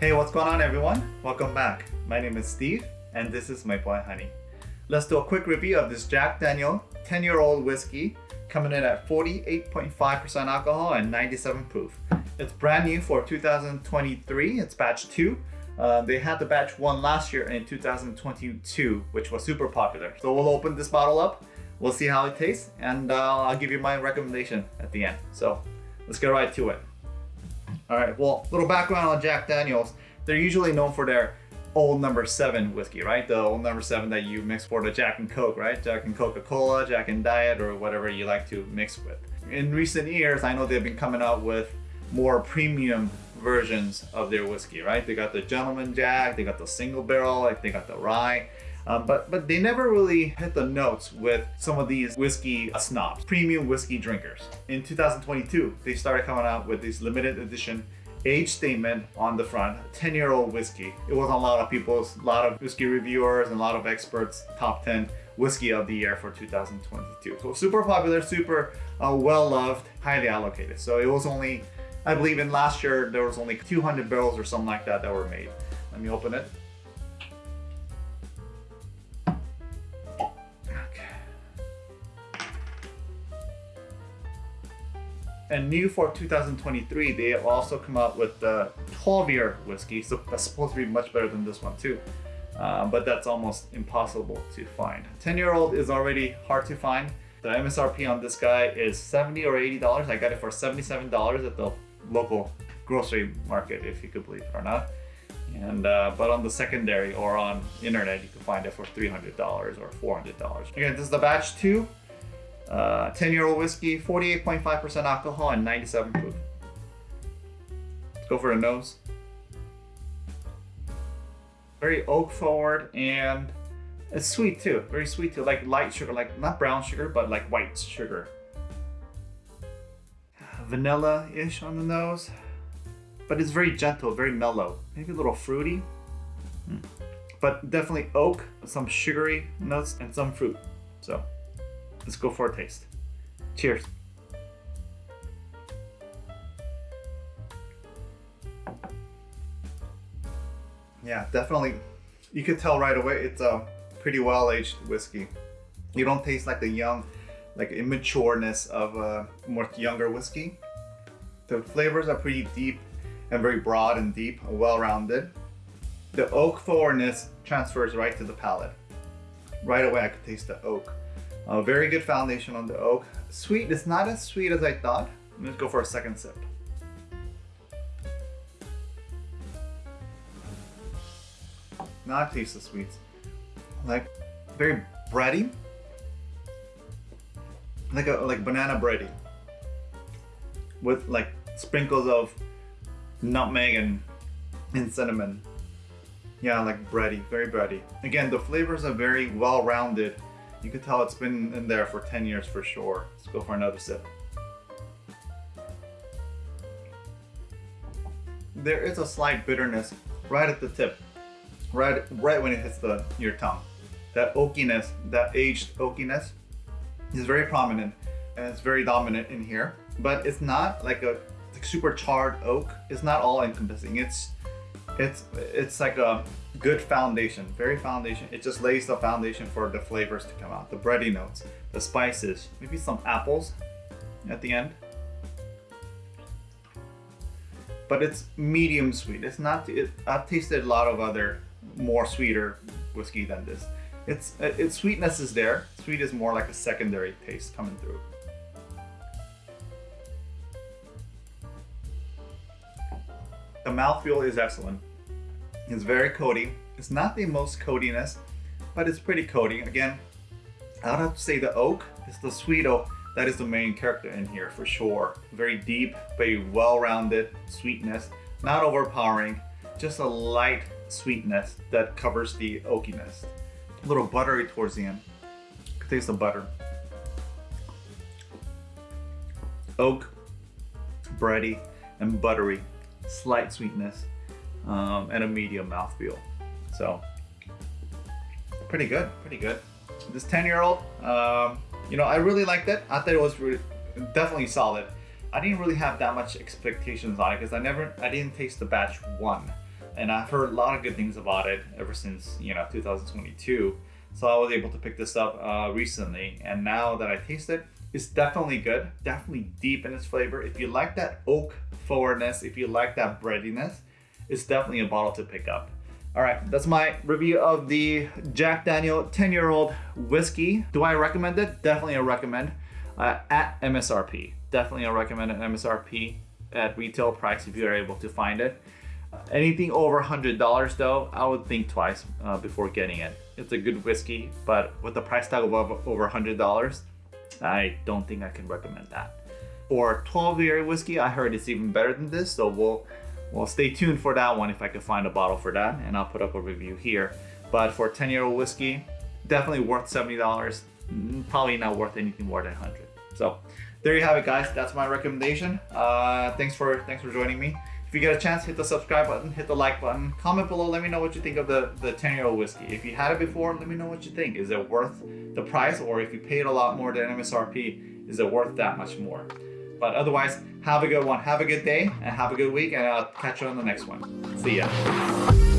Hey, what's going on everyone? Welcome back. My name is Steve and this is my boy Honey. Let's do a quick review of this Jack Daniel 10 year old whiskey coming in at 48.5% alcohol and 97 proof. It's brand new for 2023, it's batch 2. Uh, they had the batch 1 last year in 2022, which was super popular. So we'll open this bottle up, we'll see how it tastes, and uh, I'll give you my recommendation at the end. So let's get right to it. All right, well, a little background on Jack Daniels. They're usually known for their old number seven whiskey, right? The old number seven that you mix for the Jack and Coke, right? Jack and Coca-Cola, Jack and Diet, or whatever you like to mix with. In recent years, I know they've been coming out with more premium versions of their whiskey, right? They got the Gentleman Jack, they got the single barrel, they got the rye. Um, but but they never really hit the notes with some of these whiskey snobs, premium whiskey drinkers. In 2022, they started coming out with this limited edition age statement on the front, 10 year old whiskey. It was a lot of people's, a lot of whiskey reviewers and a lot of experts, top 10 whiskey of the year for 2022. So super popular, super uh, well loved, highly allocated. So it was only, I believe in last year, there was only 200 barrels or something like that that were made. Let me open it. And new for 2023, they also come out with the 12 year whiskey. So that's supposed to be much better than this one too. Uh, but that's almost impossible to find. 10 year old is already hard to find. The MSRP on this guy is 70 or $80. I got it for $77 at the local grocery market, if you could believe it or not. And uh, but on the secondary or on internet, you can find it for $300 or $400. Again, this is the batch two. 10-year-old uh, whiskey, 48.5% alcohol and 97 proof. Let's go for a nose. Very oak forward and it's sweet too. Very sweet too, like light sugar, like not brown sugar, but like white sugar. Vanilla-ish on the nose, but it's very gentle, very mellow. Maybe a little fruity, hmm. but definitely oak, some sugary notes and some fruit. So Let's go for a taste. Cheers. Yeah, definitely. You could tell right away it's a pretty well-aged whiskey. You don't taste like the young, like immatureness of a more younger whiskey. The flavors are pretty deep and very broad and deep, well-rounded. The oak forwardness transfers right to the palate. Right away I could taste the oak. A very good foundation on the oak. Sweet, it's not as sweet as I thought. Let's go for a second sip. Not taste the sweets. Like very bready. Like a like banana bready. With like sprinkles of nutmeg and, and cinnamon. Yeah, like bready, very bready. Again, the flavors are very well-rounded you can tell it's been in there for 10 years for sure. Let's go for another sip. There is a slight bitterness right at the tip, right, right when it hits the your tongue. That oakiness, that aged oakiness is very prominent and it's very dominant in here, but it's not like a like super charred oak. It's not all encompassing. It's it's it's like a good foundation, very foundation. It just lays the foundation for the flavors to come out. The bready notes, the spices, maybe some apples at the end. But it's medium sweet. It's not, it, I've tasted a lot of other more sweeter whiskey than this. It's, uh, its sweetness is there. Sweet is more like a secondary taste coming through. The mouthfeel is excellent. It's very coaty. It's not the most coatiness, but it's pretty coating. Again, I would have to say the oak is the sweet oak. That is the main character in here for sure. Very deep, very well-rounded sweetness, not overpowering, just a light sweetness that covers the oakiness. A little buttery towards the end. Taste the butter. Oak, bready, and buttery. Slight sweetness um, and a medium mouthfeel. So pretty good, pretty good. This 10 year old, um, you know, I really liked it. I thought it was really, definitely solid. I didn't really have that much expectations on it because I never, I didn't taste the batch one. and I've heard a lot of good things about it ever since you know 2022. So I was able to pick this up uh, recently, and now that I taste it, it's definitely good. Definitely deep in its flavor. If you like that oak forwardness, if you like that breadiness, it's definitely a bottle to pick up. All right, that's my review of the Jack Daniel 10 year old whiskey. Do I recommend it? Definitely a recommend uh, at MSRP. Definitely a recommend at MSRP at retail price if you're able to find it. Anything over $100 though, I would think twice uh, before getting it. It's a good whiskey, but with the price tag of over $100, I don't think I can recommend that. For 12 year whiskey, I heard it's even better than this, so we'll, we'll stay tuned for that one if I can find a bottle for that, and I'll put up a review here. But for 10 year old whiskey, definitely worth $70, mm, probably not worth anything more than 100 So there you have it guys, that's my recommendation. Uh, thanks for thanks for joining me. If you get a chance, hit the subscribe button, hit the like button, comment below, let me know what you think of the, the 10 year old whiskey. If you had it before, let me know what you think. Is it worth the price or if you paid a lot more than MSRP, is it worth that much more? But otherwise, have a good one, have a good day, and have a good week, and I'll catch you on the next one. See ya.